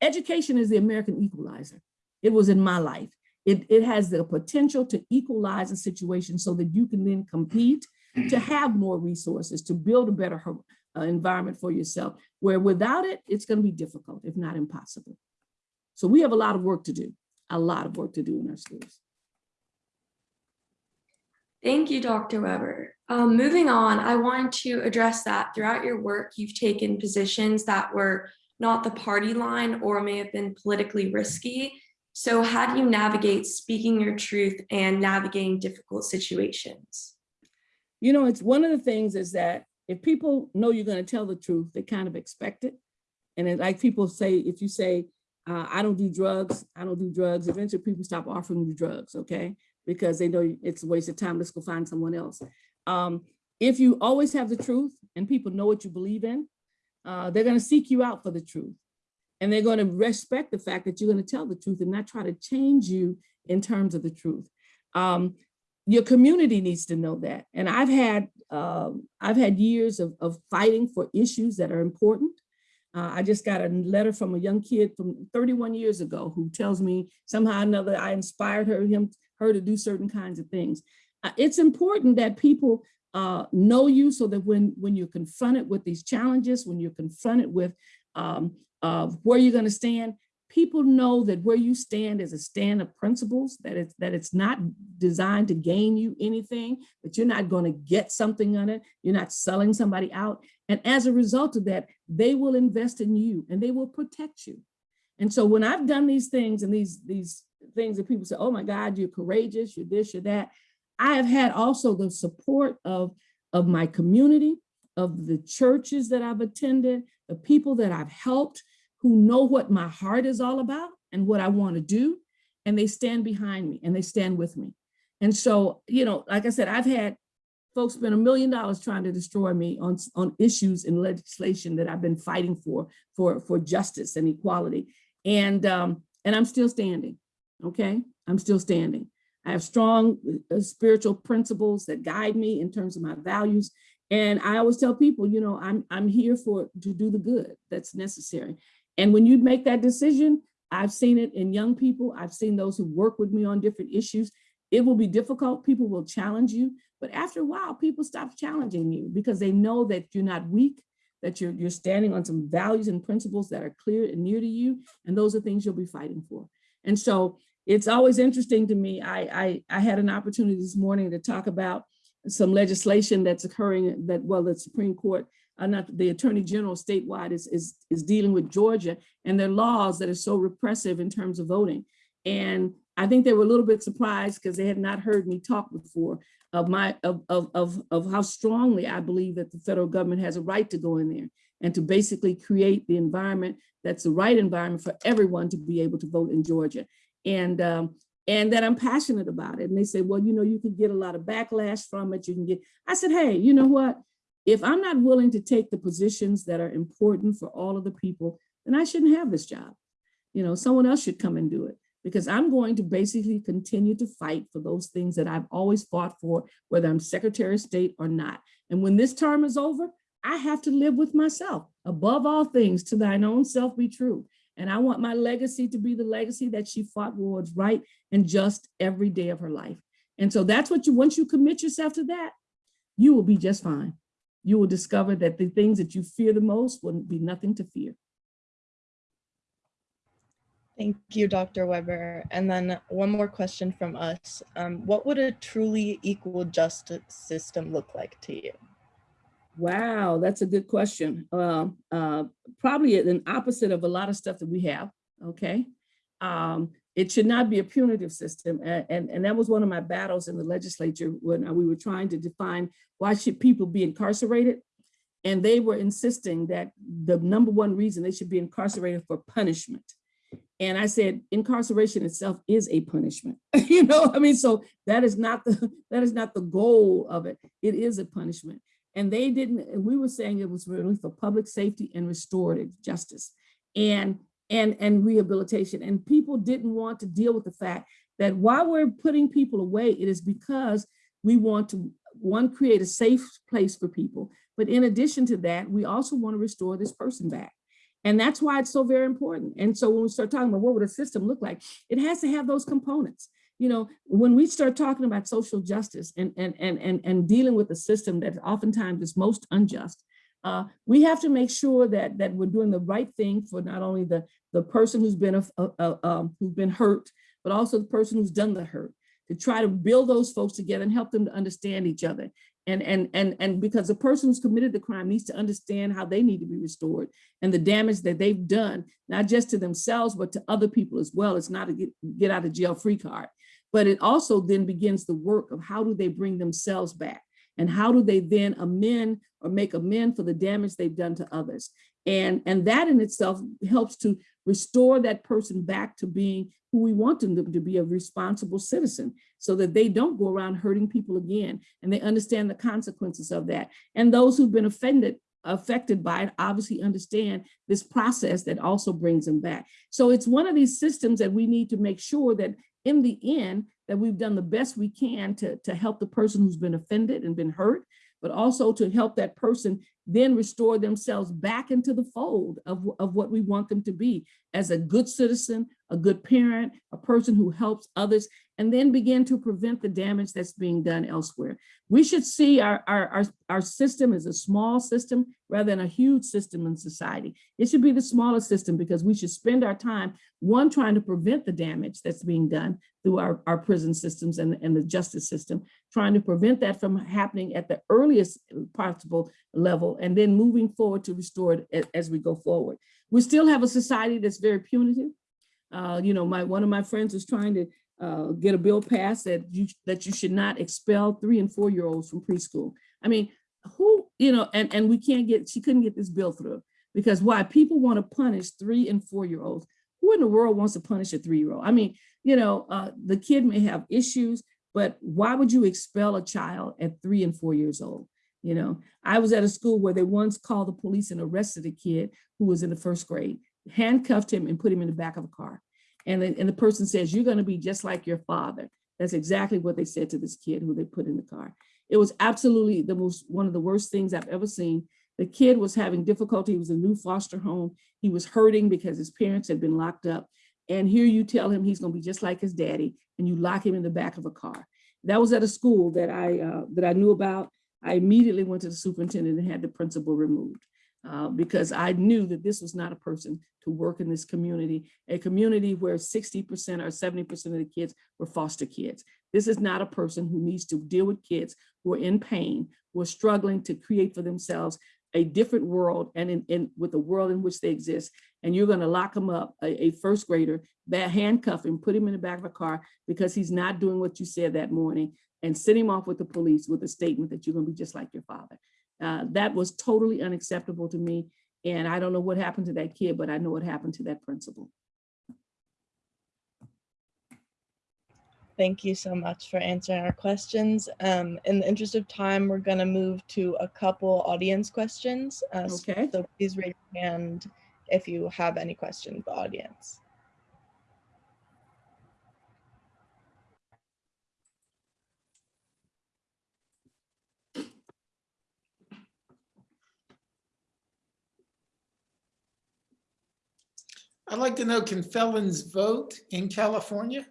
Education is the American equalizer. It was in my life. It, it has the potential to equalize a situation so that you can then compete to have more resources, to build a better uh, environment for yourself, where without it, it's going to be difficult, if not impossible. So we have a lot of work to do, a lot of work to do in our schools. Thank you, Dr. Weber. Um, moving on, I wanted to address that throughout your work, you've taken positions that were not the party line or may have been politically risky. So how do you navigate speaking your truth and navigating difficult situations? You know, it's one of the things is that if people know you're going to tell the truth, they kind of expect it. And then like people say, if you say, uh, I don't do drugs, I don't do drugs, eventually people stop offering you drugs, okay? Because they know it's a waste of time, let's go find someone else. Um, if you always have the truth and people know what you believe in, uh, they're gonna seek you out for the truth. And they're gonna respect the fact that you're gonna tell the truth and not try to change you in terms of the truth. Um, your community needs to know that. And I've had um, I've had years of, of fighting for issues that are important. Uh, I just got a letter from a young kid from 31 years ago who tells me somehow or another I inspired her, him, her to do certain kinds of things. Uh, it's important that people uh, know you so that when, when you're confronted with these challenges, when you're confronted with um, where you're gonna stand, people know that where you stand is a stand of principles, that it's, that it's not designed to gain you anything, that you're not going to get something on it, you're not selling somebody out. And as a result of that, they will invest in you and they will protect you. And so when I've done these things and these, these things that people say, oh my God, you're courageous, you're this, you're that, I have had also the support of, of my community, of the churches that I've attended, the people that I've helped, who know what my heart is all about and what I want to do, and they stand behind me and they stand with me. And so, you know, like I said, I've had folks spend a million dollars trying to destroy me on, on issues in legislation that I've been fighting for, for, for justice and equality. And, um, and I'm still standing, okay? I'm still standing. I have strong uh, spiritual principles that guide me in terms of my values. And I always tell people, you know, I'm, I'm here for, to do the good that's necessary. And when you make that decision, I've seen it in young people. I've seen those who work with me on different issues. It will be difficult. People will challenge you, but after a while, people stop challenging you because they know that you're not weak, that you're, you're standing on some values and principles that are clear and near to you. And those are things you'll be fighting for. And so it's always interesting to me. I, I, I had an opportunity this morning to talk about some legislation that's occurring that, well, the Supreme Court, uh, not the Attorney General statewide is, is, is dealing with Georgia and their laws that are so repressive in terms of voting. And I think they were a little bit surprised because they had not heard me talk before of my, of, of, of, of how strongly I believe that the federal government has a right to go in there and to basically create the environment that's the right environment for everyone to be able to vote in Georgia. And, um, and that I'm passionate about it. And they say, well, you know, you can get a lot of backlash from it. You can get, I said, hey, you know what? If I'm not willing to take the positions that are important for all of the people, then I shouldn't have this job. You know, someone else should come and do it because I'm going to basically continue to fight for those things that I've always fought for, whether I'm Secretary of State or not. And when this term is over, I have to live with myself. Above all things, to thine own self be true. And I want my legacy to be the legacy that she fought what's right and just every day of her life. And so that's what you, once you commit yourself to that, you will be just fine. You will discover that the things that you fear the most will be nothing to fear. Thank you, Dr. Weber. And then one more question from us. Um, what would a truly equal justice system look like to you? Wow, that's a good question. Uh, uh, probably an opposite of a lot of stuff that we have, okay? Um, it should not be a punitive system. a- And, and, that was one of my battles in the legislature when we were trying to define why should people be incarcerated? And they were insisting that the number one reason they should be incarcerated for punishment. And I said, incarceration itself is a punishment. you know, I mean, so that is not the that is not the goal of it. It is a punishment. And they didn't, and we were saying it was really for public safety and restorative justice and and and rehabilitation. And people didn't want to deal with the fact that while we're putting people away, it is because we want to one create a safe place for people. But in addition to that, we also want to restore this person back. And that's why it's so very important. And so when we start talking about what would a system look like, it has to have those components. You know, when we start talking about social justice and, and, and, and, and dealing with a system that oftentimes is most unjust, uh, we have to make sure that, that we're doing the right thing for not only the, the person who's been, a, a- a- um, who's been hurt, but also the person who's done the hurt, to try to build those folks together and help them to understand each other. And, and, and, and because the person who's committed the crime needs to understand how they need to be restored and the damage that they've done, not just to themselves, but to other people as well. It's not a get, get out of jail free card, but it also then begins the work of how do they bring themselves back? And how do they then amend or make amend for the damage they've done to others? And, and that in itself helps to restore that person back to being who we want them to, be a responsible citizen so that they don't go around hurting people again and they understand the consequences of that. And those who've been offended affected by it obviously understand this process that also brings them back. So it's one of these systems that we need to make sure that in the end that we've done the best we can to, to help the person who's been offended and been hurt, but also to help that person then restore themselves back into the fold of, of what we want them to be as a good citizen, a good parent, a person who helps others, and then begin to prevent the damage that's being done elsewhere. We should see our, our, our, our system as a small system rather than a huge system in society. It should be the smallest system because we should spend our time, one, trying to prevent the damage that's being done through our, our prison systems and, and the justice system, trying to prevent that from happening at the earliest possible level, and then moving forward to restore it as we go forward. We still have a society that's very punitive. Uh, you know, my one of my friends was trying to uh, get a bill passed that you that you should not expel three and four year olds from preschool. I mean, who you know, and and we can't get she couldn't get this bill through because why people want to punish three and four year olds. Who in the world wants to punish a three year old? I mean, you know, uh, the kid may have issues, But why would you expel a child at three and four years old? You know, I was at a school where they once called the police and arrested a kid who was in the first grade, handcuffed him and put him in the back of a car. And, then- and the person says, you're gonna be just like your father. That's exactly what they said to this kid who they put in the car. It was absolutely the most, one of the worst things I've ever seen. The kid was having difficulty. He was a new foster home. He was hurting because his parents had been locked up. And here you tell him he's gonna be just like his daddy and you lock him in the back of a car. That was at a school that I, uh, that I knew about. I immediately went to the superintendent and had the principal removed. uh, because I knew that this was not a person to work in this community, a community where 60% or 70% of the kids were foster kids. This is not a person who needs to deal with kids who are in pain, who are struggling to create for themselves a different world and in, in with the world in which they exist. And you're gonna lock him up, a, a first grader, handcuff him, put him in the back of a car because he's not doing what you said that morning and send him off with the police with a statement that you're gonna be just like your father. Uh, that was totally unacceptable to me. And I don't know what happened to that kid, but I know what happened to that principal. Thank you so much for answering our questions. Um, in the interest of time, we're gonna move to a couple audience questions. Uh, Okay. So please raise your hand if you have any questions, the audience. I'd like to know, can felons vote in California?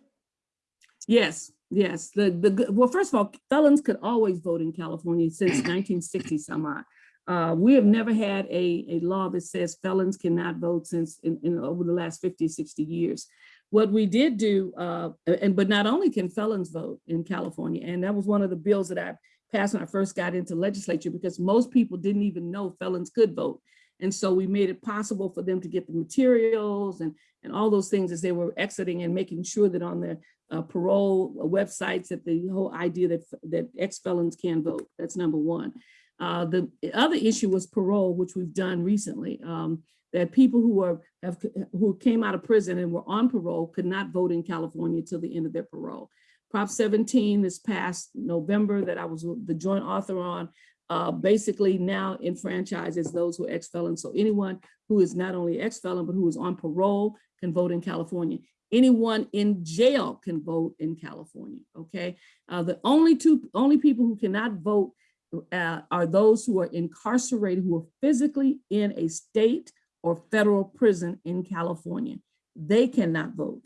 Yes, yes. The, the, good- well, first of all, felons could always vote in California since 1960 some odd. Uh, we have never had a, a law that says felons cannot vote since in, in over the last 50, 60 years. What we did do, uh, and but not only can felons vote in California, and that was one of the bills that I passed when I first got into legislature because most people didn't even know felons could vote. And so we made it possible for them to get the materials and, and all those things as they were exiting and making sure that on their uh, parole websites that the whole idea that, that ex-felons can vote. That's number one. Uh, the other issue was parole, which we've done recently. Um, that people who are have who came out of prison and were on parole could not vote in California till the end of their parole. Prop 17 this past November that I was the joint author on uh, basically now enfranchises those who are ex-felons. So anyone who is not only ex-felon, but who is on parole can vote in California. Anyone in jail can vote in California, okay? Uh, the only two, only people who cannot vote uh, are those who are incarcerated, who are physically in a state or federal prison in California. They cannot vote.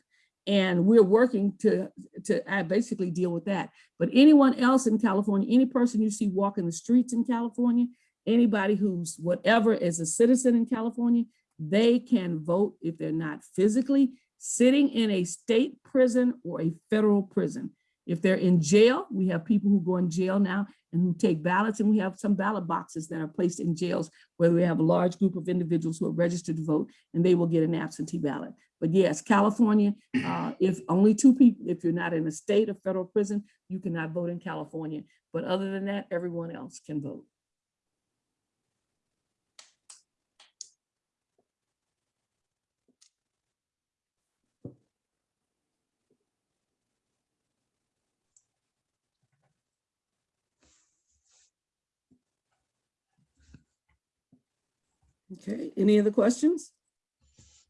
And we're working to, to uh, basically deal with that. But anyone else in California, any person you see walking the streets in California, anybody who's whatever is a citizen in California, they can vote if they're not physically sitting in a state prison or a federal prison. If they're in jail, we have people who go in jail now and who take ballots, and we have some ballot boxes that are placed in jails where we have a large group of individuals who are registered to vote, and they will get an absentee ballot. But yes, California, uh, if only two people, if you're not in a state or federal prison, you cannot vote in California. But other than that, everyone else can vote. Okay, any other questions?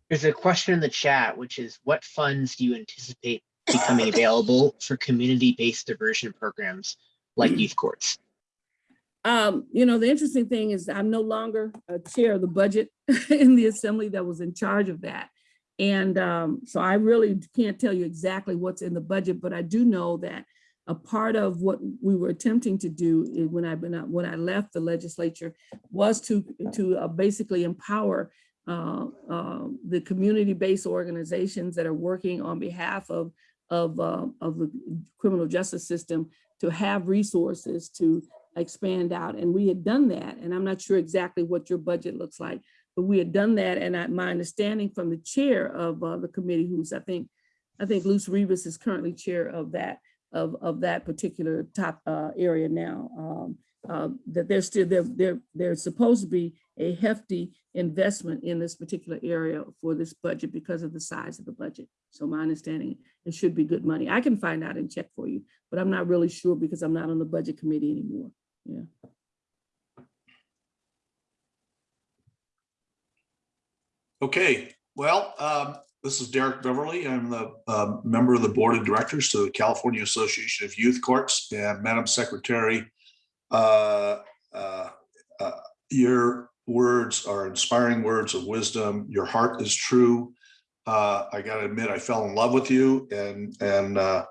There's a question in the chat, which is what funds do you anticipate becoming available for community-based diversion programs like youth courts? Um, you know, the interesting thing is I'm no longer a chair of the budget in the assembly that was in charge of that. And um, so I really can't tell you exactly what's in the budget, but I do know that a part of what we were attempting to do when I when I, when I left the legislature was to to uh, basically empower uh, uh, the community-based organizations that are working on behalf of of uh, of the criminal justice system to have resources to expand out. And we had done that. And I'm not sure exactly what your budget looks like, but we had done that. And I, my understanding from the chair of uh, the committee, who's I think, I think Luz Rivas is currently chair of that, of, of that particular top uh, area now. Um, uh, that there's still, there, there, there's supposed to be a hefty investment in this particular area for this budget because of the size of the budget. So my understanding, it should be good money. I can find out and check for you, but I'm not really sure because I'm not on the budget committee anymore. Yeah. Okay, well, um, this is Derek Beverly. I'm the um, member of the Board of Directors to the California Association of Youth Courts and Madam Secretary. uh, uh, uh, Your words are inspiring words of wisdom. Your heart is true. Uh, I gotta admit, I fell in love with you and, and uh,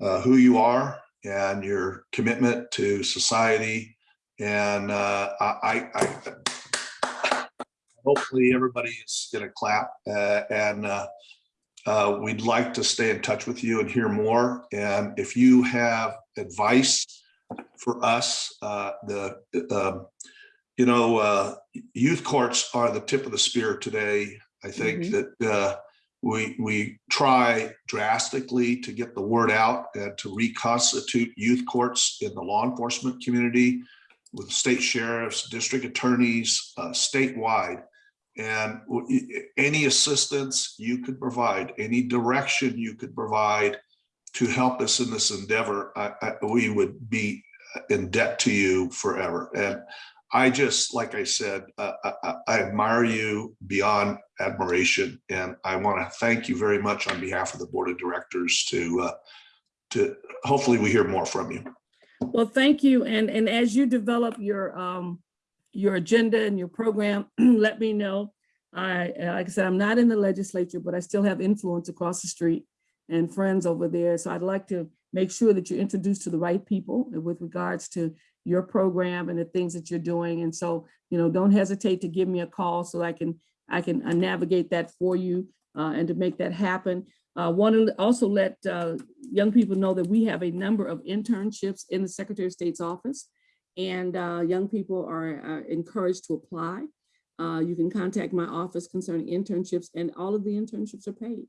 uh, who you are and your commitment to society. And uh, I, I hopefully everybody is gonna clap uh, and uh, uh, we'd like to stay in touch with you and hear more. And if you have advice for us, uh, the, um, you know, uh, youth courts are the tip of the spear today. I think Mhm. that uh, we, we try drastically to get the word out and to reconstitute youth courts in the law enforcement community with state sheriffs, district attorneys, uh, statewide. And any assistance you could provide, any direction you could provide to help us in this endeavor, I, I, we would be in debt to you forever. And I just, like I said, uh, I, I- I admire you beyond admiration. And I want to thank you very much on behalf of the Board of Directors to, uh, to, hopefully we hear more from you. Well, thank you. And, and as you develop your, um, your agenda and your program, let me know. I, like I said, I'm not in the legislature, but I still have influence across the street and friends over there. So I'd like to make sure that you're introduced to the right people with regards to your program and the things that you're doing. And so, you know, don't hesitate to give me a call so I can, I can uh, navigate that for you uh, and to make that happen. Uh, want to also let uh, young people know that we have a number of internships in the Secretary of State's office. And uh, young people are uh, encouraged to apply. Uh, You can contact my office concerning internships and all of the internships are paid.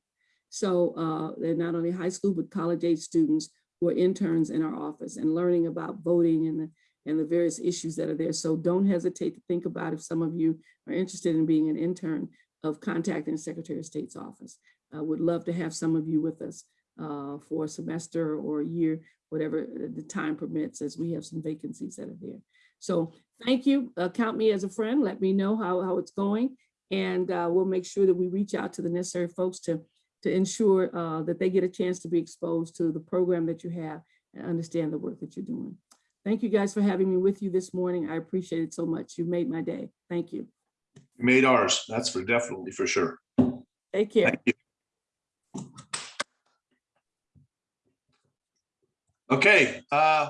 So uh, they're not only high school, but college age students who are interns in our office and learning about voting and the, and the various issues that are there. So don't hesitate to think about if some of you are interested in being an intern of contacting the Secretary of State's office. I would love to have some of you with us uh, for a semester or a year, whatever the time permits, as we have some vacancies that are there. So thank you. Uh, Count me as a friend. Let me know how, how it's going. And uh, we'll make sure that we reach out to the necessary folks to, to ensure uh, that they get a chance to be exposed to the program that you have and understand the work that you're doing. Thank you guys for having me with you this morning. I appreciate it so much. You made my day. Thank you. You Made ours, that's for definitely for sure. Take care. Thank you. Okay, uh,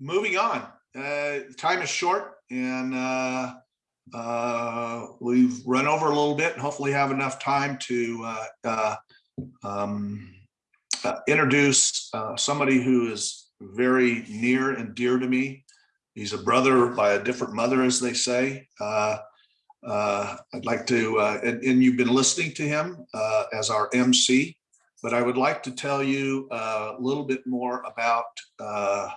moving on. Uh, time is short and, uh, uh, we've run over a little bit and hopefully have enough time to, uh, uh, um, uh, introduce, uh, somebody who is very near and dear to me. He's a brother by a different mother, as they say. I'd like to, and, and you've been listening to him, as our MC. But I would like to tell you uh, a little bit more about uh,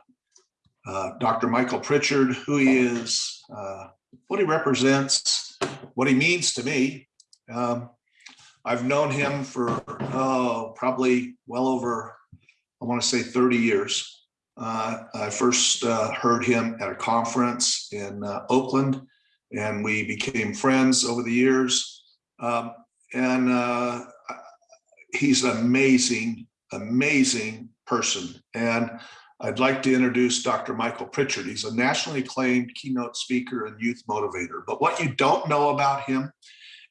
uh, Dr. Michael Pritchard, who he is, uh, what he represents, what he means to me. Um, I've known him for, oh, probably well over, I want to say 30 years. Uh, I first uh, heard him at a conference in Oakland, and we became friends over the years. Um, And uh, he's an amazing, amazing person. And I'd like to introduce Dr. Michael Pritchard. He's a nationally acclaimed keynote speaker and youth motivator. But what you don't know about him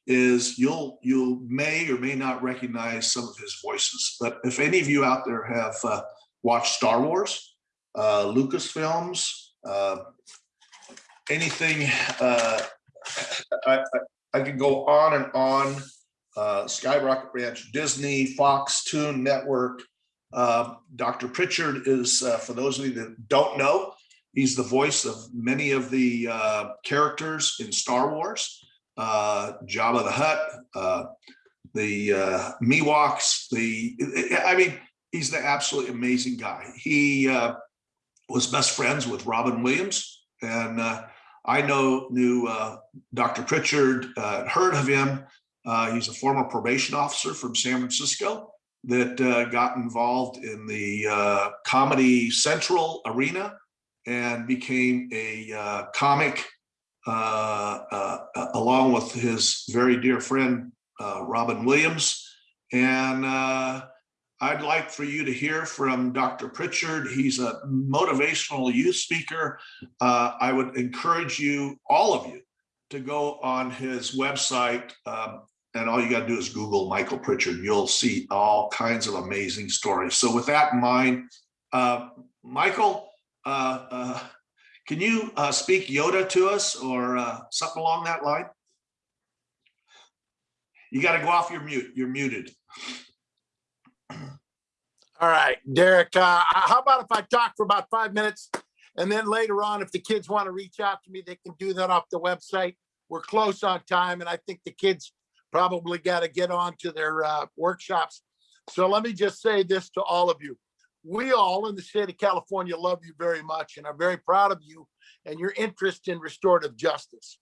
is you'll you may or may not recognize some of his voices. But if any of you out there have uh, watched Star Wars, uh, Lucasfilms, uh, anything, uh, I, I, I could go on and on uh, Skywalker Ranch, Disney, Fox, Toon Network. Uh, Dr. Pritchard is, uh, for those of you that don't know, he's the voice of many of the uh, characters in Star Wars. Uh, Jabba the Hutt, uh, the uh, Miwoks, the, I mean, he's the absolutely amazing guy. He uh, was best friends with Robin Williams. And I know, knew Dr. Pritchard, heard of him. Uh, He's a former probation officer from San Francisco that uh, got involved in the uh, Comedy Central arena and became a uh, comic uh, uh, along with his very dear friend, Robin Williams. And I'd like for you to hear from Dr. Pritchard. He's a motivational youth speaker. I would encourage you, all of you, to go on his website. um, and all you got to do is Google Michael Pritchard. You'll see all kinds of amazing stories. So with that in mind, uh, Michael, uh, uh, can you uh, speak Yoda to us or uh, something along that line? You got to go off your mute. You're muted. All right, Derek, uh, how about if I talk for about five minutes? And then later on, if the kids want to reach out to me, they can do that off the website. We're close on time and I think the kids probably got to get on to their uh, workshops. So let me just say this to all of you. We all in the state of California love you very much and are very proud of you and your interest in restorative justice.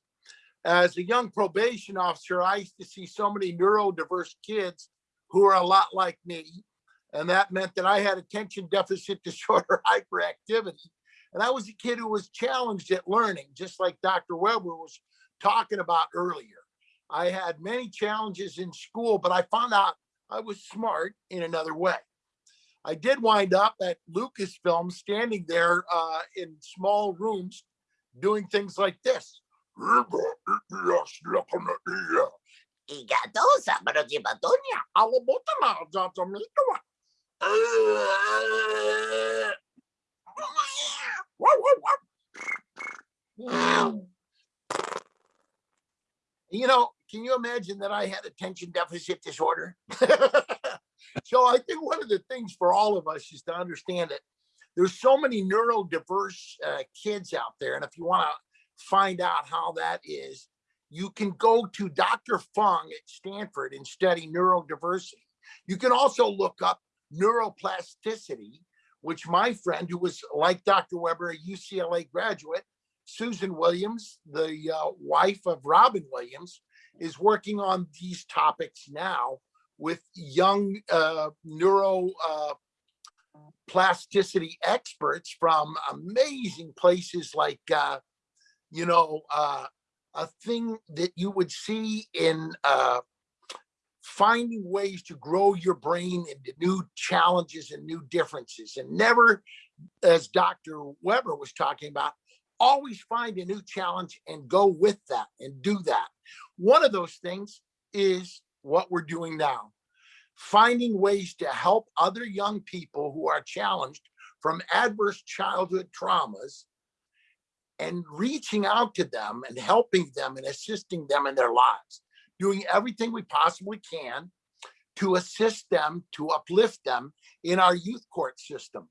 As a young probation officer, I used to see so many neurodiverse kids who are a lot like me. And that meant that I had attention deficit disorder hyperactivity. And I was a kid who was challenged at learning, just like Dr. Weber was talking about earlier. I had many challenges in school, but I found out I was smart in another way. I did wind up at Lucasfilm standing there uh, in small rooms doing things like this. You know, can you imagine that I had attention deficit disorder? so I think one of the things for all of us is to understand that there's so many neurodiverse uh, kids out there. And if you want to find out how that is, you can go to Dr. Fung at Stanford and study neurodiversity. You can also look up neuroplasticity, which my friend who was like Dr. Weber, a UCLA graduate, Susan Williams, the uh, wife of Robin Williams, is working on these topics now with young uh, neuro uh, experts from amazing places like, uh, you know, uh, a thing that you would see in uh, finding ways to grow your brain into new challenges and new differences and never, as Dr. Weber was talking about, always find a new challenge and go with that and do that. One of those things is what we're doing now. Finding ways to help other young people who are challenged from adverse childhood traumas and reaching out to them and helping them and assisting them in their lives, doing everything we possibly can to assist them, to uplift them in our youth court system.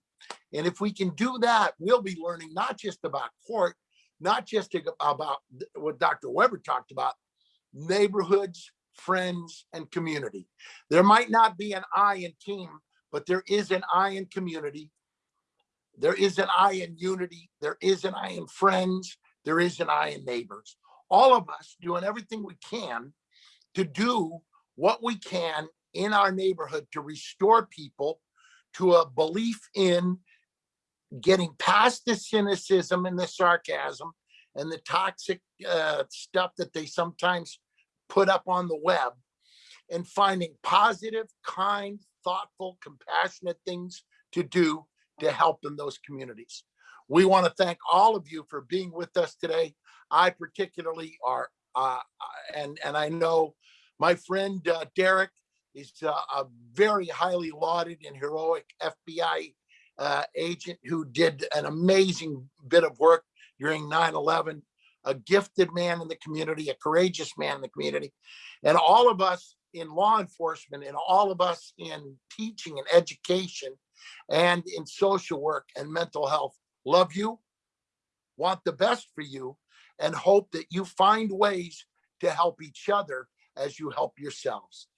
And if we can do that, we'll be learning not just about court, not just about what Dr. Weber talked about, neighborhoods, friends, and community. There might not be an I in team, but there is an I in community. There is an I in unity. There is an I in friends. There is an I in neighbors. All of us doing everything we can to do what we can in our neighborhood to restore people to a belief in getting past the cynicism and the sarcasm and the toxic uh, stuff that they sometimes put up on the web and finding positive, kind, thoughtful, compassionate things to do to help in those communities. We want to thank all of you for being with us today. I particularly are, uh, and, and I know my friend uh, Derek is uh, a very highly lauded and heroic FBI uh, agent who did an amazing bit of work during 9-11, a gifted man in the community, a courageous man in the community. And all of us in law enforcement and all of us in teaching and education and in social work and mental health love you, want the best for you, and hope that you find ways to help each other as you help yourselves.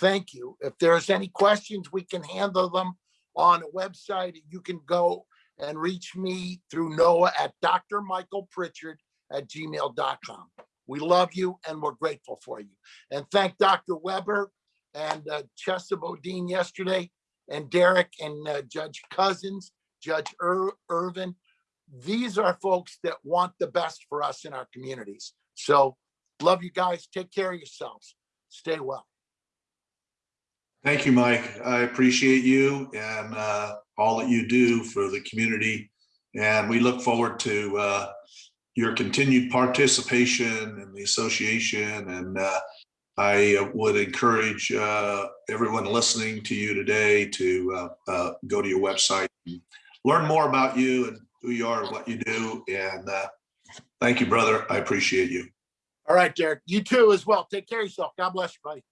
Thank you. If there's any questions, we can handle them on a website. You can go and reach me through Noah at drmichaelpritchard@gmail.com. We love you and we're grateful for you. And thank Dr. Weber and uh, Chesa Boudin yesterday and Derek and uh, Judge Cousins, Judge Ir- Irvin. These are folks that want the best for us in our communities. So love you guys. Take care of yourselves. Stay well. Thank you, Mike. I appreciate you and uh, all that you do for the community. And we look forward to uh, your continued participation in the association. And uh, I would encourage uh, everyone listening to you today to uh, uh, go to your website, and learn more about you and who you are, and what you do. And thank you, brother. I appreciate you. All right, Derek. You too as well. Take care of yourself. God bless you, buddy.